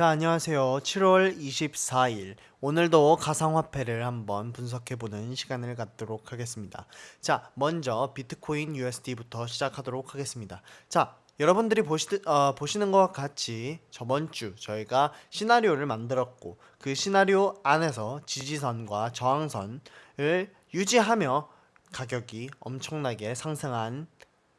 자, 안녕하세요. 7월 24일. 오늘도 가상화폐를 한번 분석해보는 시간을 갖도록 하겠습니다. 자, 먼저 비트코인 USD부터 시작하도록 하겠습니다. 자, 여러분들이 보시, 어, 보시는 것과 같이 저번 주 저희가 시나리오를 만들었고 그 시나리오 안에서 지지선과 저항선을 유지하며 가격이 엄청나게 상승한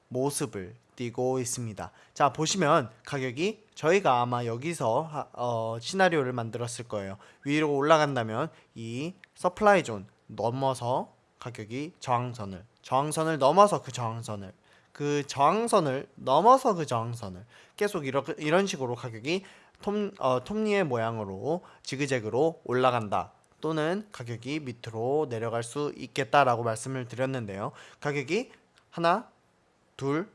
모습을 띄고 있습니다. 자 보시면 가격이 저희가 아마 여기서 하- 어, 시나리오를 만들었을 거예요. 위로 올라간다면 이 supply zone 넘어서 가격이 저항선을 저항선을 넘어서 그 저항선을 그 저항선을 넘어서 그 저항선을 계속 이러, 이런 식으로 가격이 톱, 어, 톱니의 모양으로 지그재그로 올라간다. 또는 가격이 밑으로 내려갈 수 있겠다라고 말씀을 드렸는데요. 가격이 하나, 둘,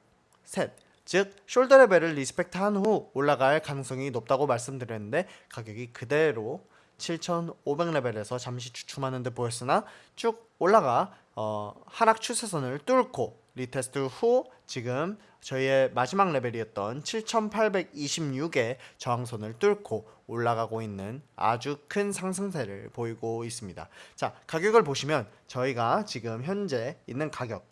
셋. 즉 shoulder 레벨을 respect 한 후 올라갈 가능성이 높다고 말씀드렸는데 가격이 그대로 7,500레벨에서 잠시 주춤하는 듯 보였으나 쭉 올라가 어, 하락 추세선을 뚫고 retest 후 지금 저희의 마지막 레벨이었던 7,826의 저항선을 뚫고 올라가고 있는 아주 큰 상승세를 보이고 있습니다. 자, 가격을 보시면 저희가 지금 현재 있는 가격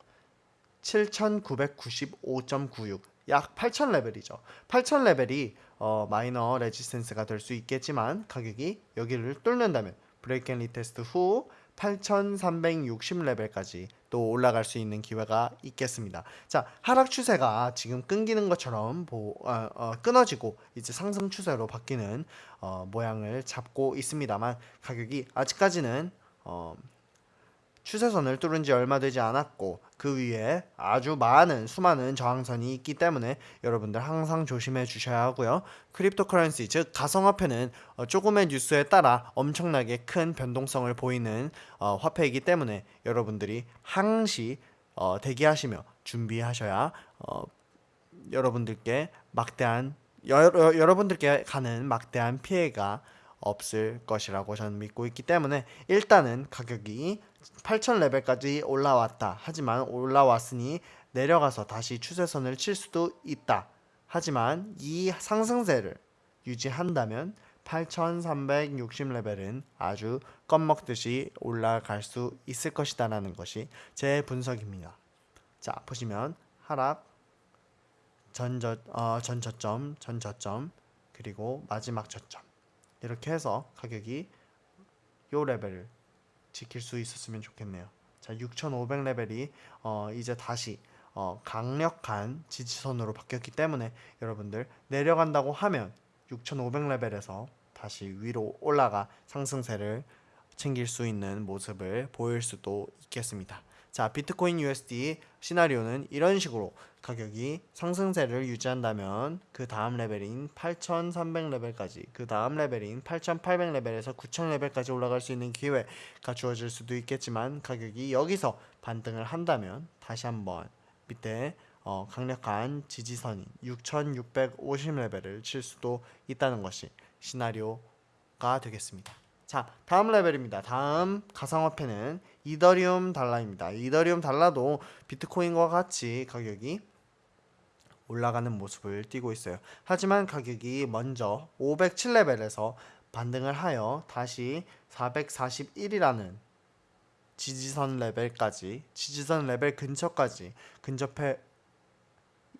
7,995.96. 약8,000 레벨이죠. 8,000 레벨이 어, minor resistance가 될 수 있겠지만 가격이 여기를 뚫는다면 break and retest 후 8,360 레벨까지 또 올라갈 수 있는 기회가 있겠습니다. 자 하락 추세가 지금 끊기는 것처럼 보, 어, 어, 끊어지고 이제 상승 추세로 바뀌는 어, 모양을 잡고 있습니다만 가격이 아직까지는 어, 추세선을 뚫은 지 얼마 되지 않았고 그 위에 아주 많은 수많은 저항선이 있기 때문에 여러분들 항상 조심해 주셔야 하고요. cryptocurrency 즉 가상화폐는 어, 조금의 뉴스에 따라 엄청나게 큰 변동성을 보이는 어, 화폐이기 때문에 여러분들이 항시 어, 대기하시며 준비하셔야 어, 여러분들께 막대한 여러, 여러분들께 가는 막대한 피해가 없을 것이라고 저는 믿고 있기 때문에 일단은 가격이 8,000 레벨까지 올라왔다. 하지만 올라왔으니 내려가서 다시 추세선을 칠 수도 있다. 하지만 이 상승세를 유지한다면 8,360 레벨은 아주 껌먹듯이 올라갈 수 있을 것이다 라는 것이 제 분석입니다. 자 보시면 하락 전저 어, 전저점 전저점 그리고 마지막 저점 이렇게 해서 가격이 요 레벨을 지킬 수 있었으면 좋겠네요. 자, 6,500 레벨이 어, 이제 다시 어, 강력한 지지선으로 바뀌었기 때문에 여러분들 내려간다고 하면 6,500 레벨에서 다시 위로 올라가 상승세를 챙길 수 있는 모습을 보일 수도 있겠습니다. 자, 비트코인 USD 시나리오는 이런 식으로 가격이 상승세를 유지한다면 그 다음 레벨인 8,300레벨까지 그 다음 레벨인 8,800레벨에서 9,000레벨까지 올라갈 수 있는 기회가 주어질 수도 있겠지만 가격이 여기서 반등을 한다면 다시 한번 밑에 어, 강력한 지지선인 6,650레벨을 칠 수도 있다는 것이 시나리오가 되겠습니다. 자, 다음 레벨입니다. 다음 가상화폐는 이더리움 달러입니다. 이더리움 달러도 비트코인과 같이 가격이 올라가는 모습을 띠고 있어요. 하지만 가격이 먼저 507레벨에서 반등을 하여 다시 441이라는 지지선 레벨까지 지지선 레벨 근처까지 근접해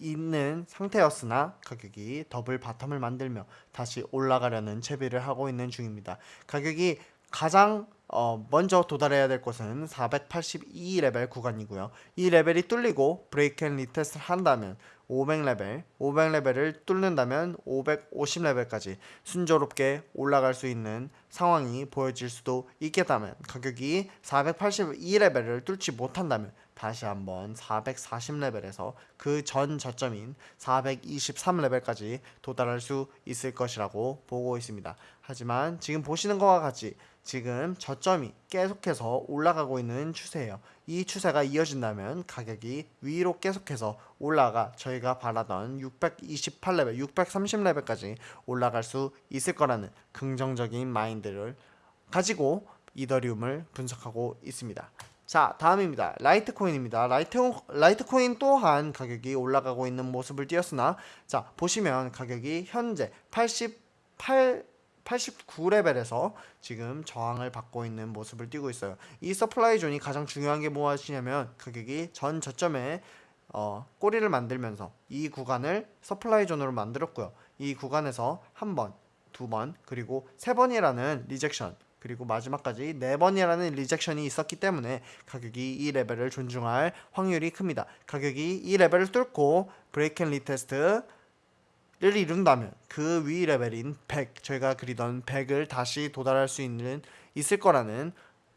있는 상태였으나 가격이 double bottom을 만들며 다시 올라가려는 채비를 하고 있는 중입니다. 가격이 가장 어, 먼저 도달해야 될 곳은 482레벨 구간이고요. 이 레벨이 뚫리고 break and retest를 한다면 500레벨, 500레벨을 뚫는다면 550레벨까지 순조롭게 올라갈 수 있는 상황이 보여질 수도 있겠다면 가격이 482레벨을 뚫지 못한다면 다시 한번 440레벨에서 그 전 저점인 423레벨까지 도달할 수 있을 것이라고 보고 있습니다. 하지만 지금 보시는 것과 같이 지금 저점이 계속해서 올라가고 있는 추세예요. 이 추세가 이어진다면 가격이 위로 계속해서 올라가 저희가 바라던 628레벨, 630레벨까지 올라갈 수 있을 거라는 긍정적인 마인드를 가지고 이더리움을 분석하고 있습니다. 자 다음입니다. 라이트코인입니다. 라이트 라이트코인 또한 가격이 올라가고 있는 모습을 띄었으나 자 보시면 가격이 현재 88 89레벨에서 지금 저항을 받고 있는 모습을 띄고 있어요. 이 supply zone이 가장 중요한 게 무엇이냐면 가격이 전 저점에 어, 꼬리를 만들면서 이 구간을 supply zone으로 만들었고요. 이 구간에서 한 번, 두 번, 그리고 세 번이라는 rejection 그리고 마지막까지 네 번이라는 rejection이 있었기 때문에 가격이 이 레벨을 존중할 확률이 큽니다. 가격이 이 레벨을 뚫고 break and retest 를 이룬다면 그 위 레벨인 100 저희가 그리던 100을 다시 도달할 수 있는 있을 거라는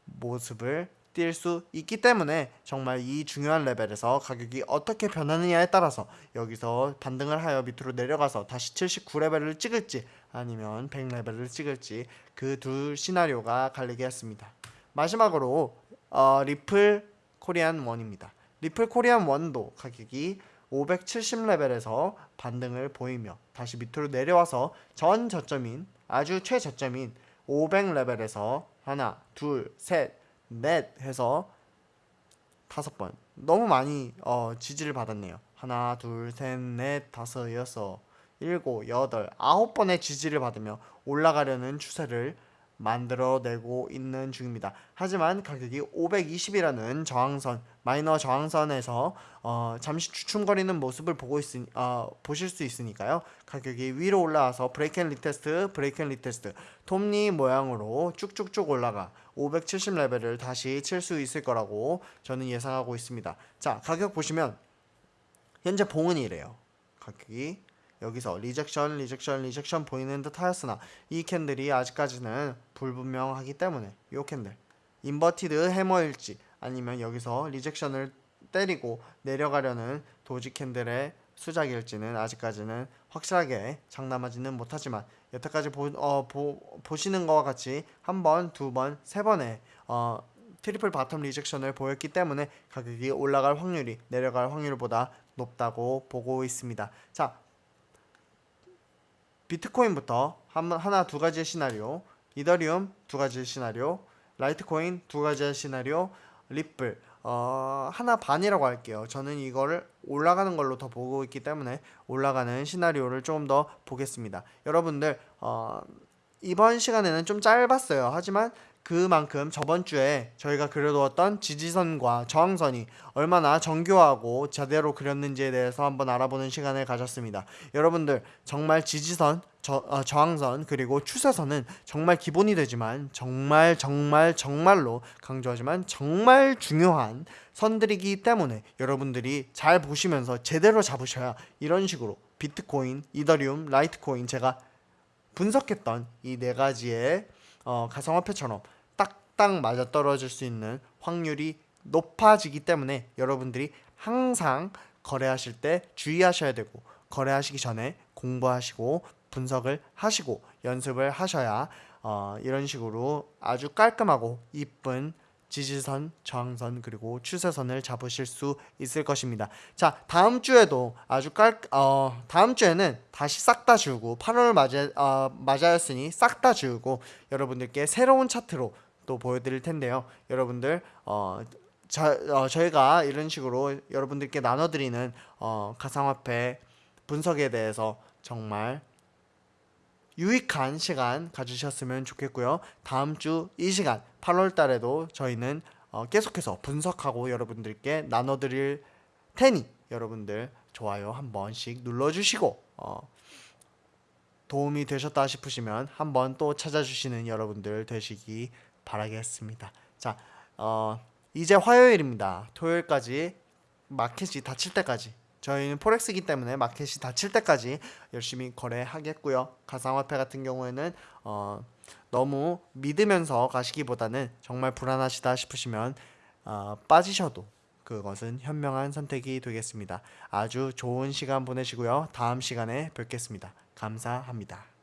모습을 띌 수 있기 때문에 정말 이 중요한 레벨에서 가격이 어떻게 변하느냐에 따라서 여기서 반등을 하여 밑으로 내려가서 다시 79레벨을 찍을지 아니면 100레벨을 찍을지 그 두 시나리오가 갈리겠습니다. 마지막으로 어, 리플 Korean won입니다. 리플 Korean won도 가격이 570레벨에서 반등을 보이며 다시 밑으로 내려와서 전 저점인 아주 최저점인 500레벨에서 하나, 둘, 셋, 넷 해서 다섯 번 너무 많이 어, 지지를 받았네요. 하나, 둘, 셋, 넷, 다섯, 여섯, 일곱, 여덟, 아홉 번의 지지를 받으며 올라가려는 추세를 만들어내고 있는 중입니다. 하지만 가격이 520이라는 저항선 마이너 저항선에서 어, 잠시 주춤거리는 모습을 보고 있으 어, 보실 수 있으니까요. 가격이 위로 올라와서 break and retest, break and retest, 톱니 모양으로 쭉쭉쭉 올라가 570 레벨을 다시 칠 수 있을 거라고 저는 예상하고 있습니다. 자, 가격 보시면 현재 봉은 이래요. 가격이 여기서 rejection, rejection, rejection 보이는 듯 하였으나 이 candle이 아직까지는 불분명하기 때문에 이 candle inverted hammer일지 아니면 여기서 rejection을 때리고 내려가려는 doji candle의 수작일지는 아직까지는 확실하게 장담하지는 못하지만 여태까지 보, 어, 보, 보시는 것과 같이 한 번, 두 번, 세 번의 어, triple bottom rejection을 보였기 때문에 가격이 올라갈 확률이 내려갈 확률보다 높다고 보고 있습니다. 자, 비트코인부터 한, 하나 두 가지의 시나리오, 이더리움 두 가지의 시나리오, 라이트코인 두 가지의 시나리오, 리플 어, 하나 반이라고 할게요. 저는 이거를 올라가는 걸로 더 보고 있기 때문에 올라가는 시나리오를 조금 더 보겠습니다. 여러분들 어, 이번 시간에는 좀 짧았어요. 하지만 그만큼 저번 주에 저희가 그려두었던 지지선과 저항선이 얼마나 정교하고 제대로 그렸는지에 대해서 한번 알아보는 시간을 가졌습니다. 여러분들 정말 지지선, 저, 어, 저항선 그리고 추세선은 정말 기본이 되지만 정말 정말 정말로 강조하지만 정말 중요한 선들이기 때문에 여러분들이 잘 보시면서 제대로 잡으셔야 이런 식으로 비트코인, 이더리움, 라이트코인 제가 분석했던 이 네 가지의 어, 가상화폐처럼 딱딱 맞아 떨어질 수 있는 확률이 높아지기 때문에 여러분들이 항상 거래하실 때 주의하셔야 되고 거래하시기 전에 공부하시고 분석을 하시고 연습을 하셔야 어, 이런 식으로 아주 깔끔하고 이쁜 지지선, 저항선 그리고 추세선을 잡으실 수 있을 것입니다. 자, 다음 주에도 아주 깔 어, 다음 주에는 다시 싹 다 지우고 8월 맞아 어, 맞아였으니 싹 다 지우고 여러분들께 새로운 차트로 또 보여드릴 텐데요. 여러분들 어, 저, 어, 저희가 이런 식으로 여러분들께 나눠드리는 어, 가상화폐 분석에 대해서 정말 유익한 시간 가지셨으면 좋겠고요. 다음 주 이 시간 8월 달에도 저희는 어, 계속해서 분석하고 여러분들께 나눠드릴 테니 여러분들 좋아요 한 번씩 눌러주시고 어, 도움이 되셨다 싶으시면 한번 또 찾아주시는 여러분들 되시기 바 라겠습니다. 자, 어, 이제 화요일입니다. 토요일까지 마켓이 닫힐 때까지 저희는 포렉스이기 때문에 마켓이 닫힐 때까지 열심히 거래하겠고요. 가상화폐 같은 경우에는 어, 너무 믿으면서 가시기보다는 정말 불안하시다 싶으시면 어, 빠지셔도 그것은 현명한 선택이 되겠습니다. 아주 좋은 시간 보내시고요. 다음 시간에 뵙겠습니다. 감사합니다.